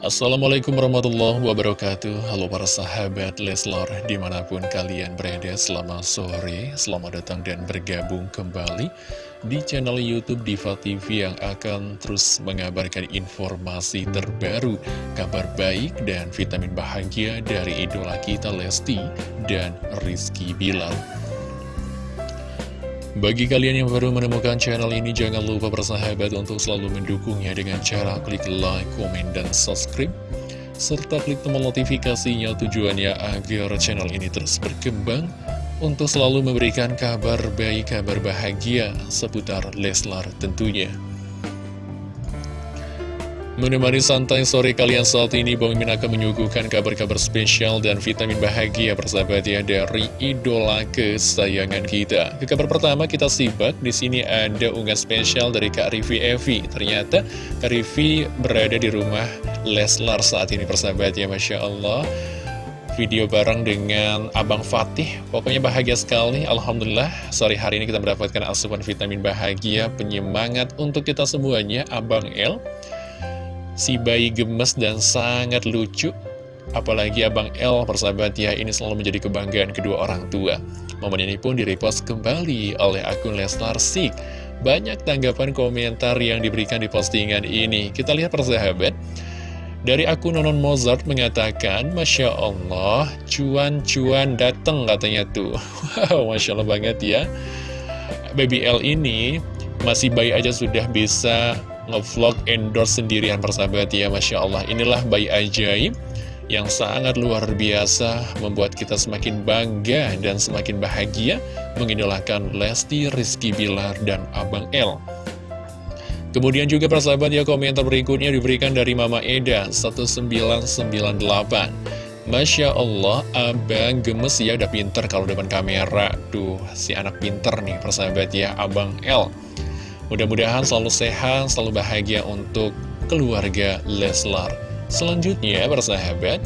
Assalamualaikum warahmatullahi wabarakatuh. Halo para sahabat Leslar Di mana pun kalian berada Selamat sore Selamat datang dan bergabung kembali Di channel Youtube Diva TV Yang akan terus mengabarkan informasi terbaru Kabar baik dan vitamin bahagia Dari idola kita Lesti Dan Rizky Bilar bagi kalian yang baru menemukan channel ini, jangan lupa bersahabat untuk selalu mendukungnya dengan cara klik like, komen, dan subscribe. Serta klik tombol notifikasinya tujuannya agar channel ini terus berkembang untuk selalu memberikan kabar baik, kabar bahagia seputar Leslar tentunya. Menemani santai sore kalian saat ini, Bang Min akan menyuguhkan kabar-kabar spesial dan vitamin bahagia persahabat ya dari idola kesayangan kita. Ke kabar pertama kita simak, di sini ada unggahan spesial dari Kak Rivi Evi. Ternyata Kak Rivi berada di rumah Leslar saat ini persahabat ya, Masya Allah. Video bareng dengan Abang Fatih, pokoknya bahagia sekali. Alhamdulillah, sore hari ini kita mendapatkan asupan vitamin bahagia, penyemangat untuk kita semuanya, Abang El. Si bayi gemes dan sangat lucu. Apalagi Abang L persahabat ya Ini selalu menjadi kebanggaan kedua orang tua. Momen ini pun direpost kembali oleh akun Leslar Sik Banyak tanggapan komentar yang diberikan di postingan ini. Kita lihat persahabat. Dari akun Nonon Mozart mengatakan, Masya Allah, cuan-cuan dateng katanya tuh. Wow, Masya Allah banget ya. Baby L ini masih bayi aja sudah bisa ngevlog endorse sendirian persahabat ya Masya Allah inilah bayi ajaib yang sangat luar biasa membuat kita semakin bangga dan semakin bahagia mengidolakan Lesti, Rizky Bilar, dan Abang L. Kemudian juga persahabat ya komentar berikutnya diberikan dari Mama Eda 1998. Masya Allah, abang gemes ya udah pinter kalau depan kamera. Duh, si anak pinter nih persahabat ya, Abang L. Mudah-mudahan selalu sehat, selalu bahagia untuk keluarga Leslar. Selanjutnya, bersahabat,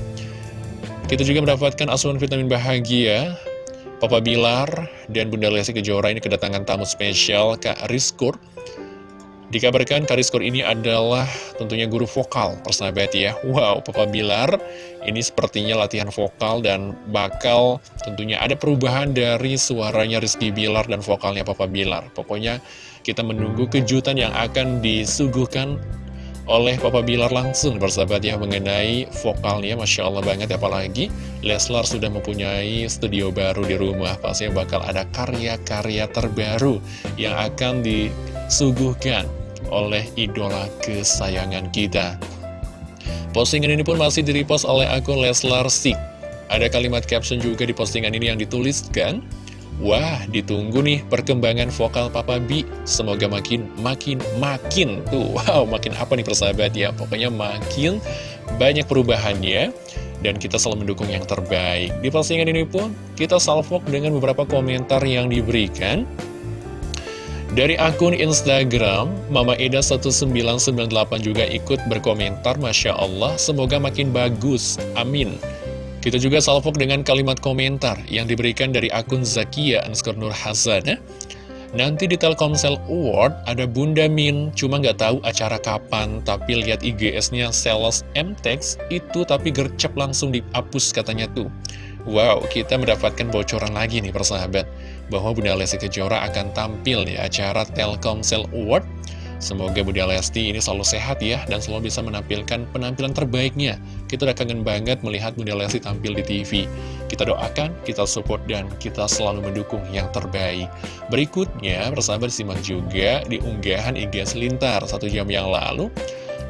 kita juga mendapatkan asuhan vitamin bahagia. Papa Bilar dan Bunda Lesti Kejora ini kedatangan tamu spesial Kak Rizkur. Dikabarkan Kak Rizkur ini adalah tentunya guru vokal, persahabat ya. Wow, Papa Bilar ini sepertinya latihan vokal dan bakal tentunya ada perubahan dari suaranya Rizky Bilar dan vokalnya Papa Bilar. Pokoknya kita menunggu kejutan yang akan disuguhkan oleh Papa Bilar langsung bersahabat ya mengenai vokalnya Masya Allah banget apalagi Leslar sudah mempunyai studio baru di rumah pasti bakal ada karya-karya terbaru yang akan disuguhkan oleh idola kesayangan kita postingan ini pun masih direpost oleh akun Leslar Sik ada kalimat caption juga di postingan ini yang dituliskan Wah, ditunggu nih perkembangan vokal Papa B. Semoga makin, makin, makin. Tuh, wow, makin apa nih persahabat ya. Pokoknya makin banyak perubahannya. Dan kita selalu mendukung yang terbaik. Di postingan ini pun, kita salvok dengan beberapa komentar yang diberikan. Dari akun Instagram, Mama Eda1998 juga ikut berkomentar, Masya Allah, semoga makin bagus. Amin. Kita juga salvok dengan kalimat komentar yang diberikan dari akun Zakia underscore Nur Hazana. Nanti di Telkomsel Award ada Bunda Min, cuma nggak tahu acara kapan, tapi lihat IGS-nya Sales MTEX itu tapi gercep langsung dihapus katanya tuh. Wow, kita mendapatkan bocoran lagi nih persahabat, bahwa Bunda Lesti Kejora akan tampil di acara Telkomsel Award Semoga Bunda Lesti ini selalu sehat ya dan selalu bisa menampilkan penampilan terbaiknya. Kita udah kangen banget melihat Bunda Lesti tampil di TV. Kita doakan, kita support, dan kita selalu mendukung yang terbaik. Berikutnya, persahabat simak juga di unggahan IG Lintar satu jam yang lalu.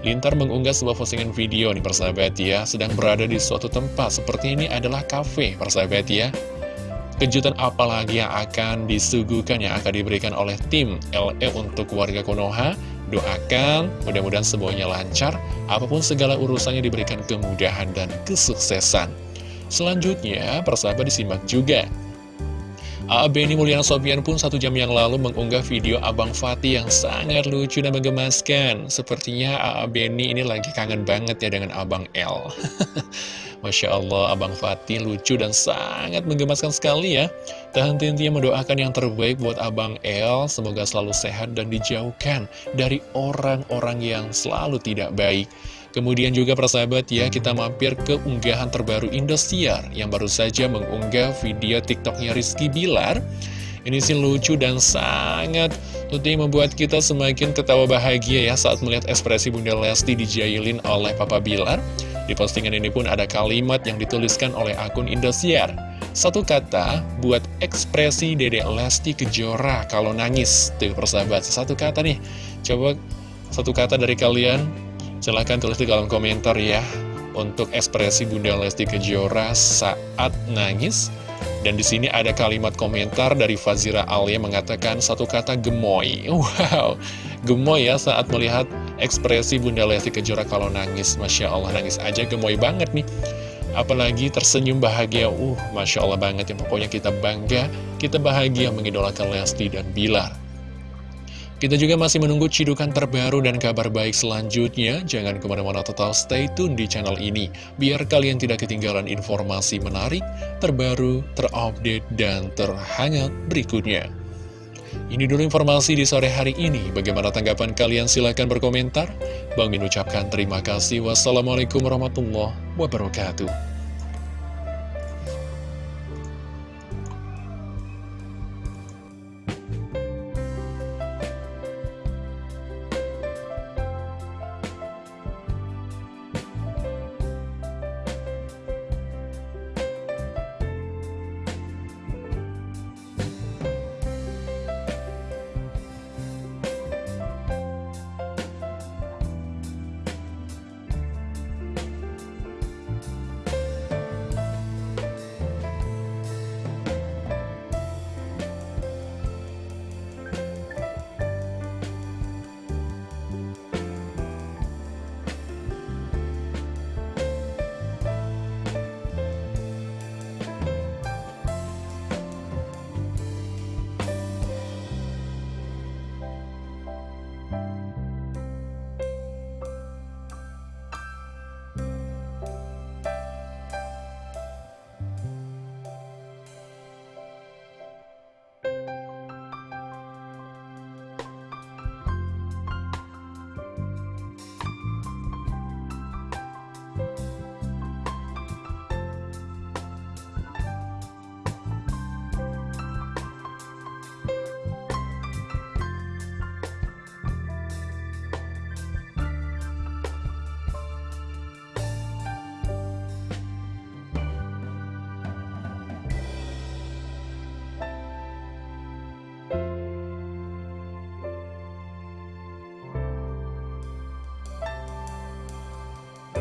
Lintar mengunggah sebuah postingan video nih persahabat ya, sedang berada di suatu tempat seperti ini adalah cafe persahabat ya. Kejutan apa lagi yang akan disuguhkan, yang akan diberikan oleh tim LE untuk warga Konoha? Doakan, mudah-mudahan semuanya lancar, apa pun segala urusannya diberikan kemudahan dan kesuksesan. Selanjutnya, persahabat disimak juga. A.B. ini Mulyana Sofian pun satu jam yang lalu mengunggah video Abang Fatih yang sangat lucu dan menggemaskan. Sepertinya A.B. ini lagi kangen banget ya dengan Abang L. Masya Allah, Abang Fatih lucu dan sangat menggemaskan sekali ya. Dan tentunya mendoakan yang terbaik buat Abang El, semoga selalu sehat dan dijauhkan dari orang-orang yang selalu tidak baik. Kemudian juga persahabat ya, kita mampir ke unggahan terbaru Indosiar yang baru saja mengunggah video TikToknya Rizky Bilar. Ini sih lucu dan sangat tentunya membuat kita semakin ketawa bahagia ya saat melihat ekspresi Bunda Lesti dijailin oleh Papa Bilar. Di postingan ini pun ada kalimat yang dituliskan oleh akun Indosiar. Satu kata buat ekspresi Dede Lesti Kejora kalau nangis. Tuh persahabat, satu kata nih. Coba satu kata dari kalian Silahkan tulis di kolom komentar ya Untuk ekspresi Bunda Lesti Kejora saat nangis Dan di sini ada kalimat komentar dari Fazira Alia mengatakan satu kata gemoy. Wow, gemoy ya saat melihat ekspresi Bunda Lesti Kejora kalau nangis. Masya Allah, nangis aja gemoy banget nih. Apalagi tersenyum bahagia. Uh, Masya Allah banget ya. Pokoknya kita bangga, kita bahagia mengidolakan Lesti dan Bilar kita juga masih menunggu cidukan terbaru dan kabar baik selanjutnya. Jangan ke mana-mana total stay tune di channel ini, biar kalian tidak ketinggalan informasi menarik, terbaru, terupdate, dan terhangat berikutnya. Ini dulu informasi di sore hari ini. Bagaimana tanggapan kalian? Silahkan berkomentar. Bang Min ucapkan terima kasih. Wassalamualaikum warahmatullahi wabarakatuh.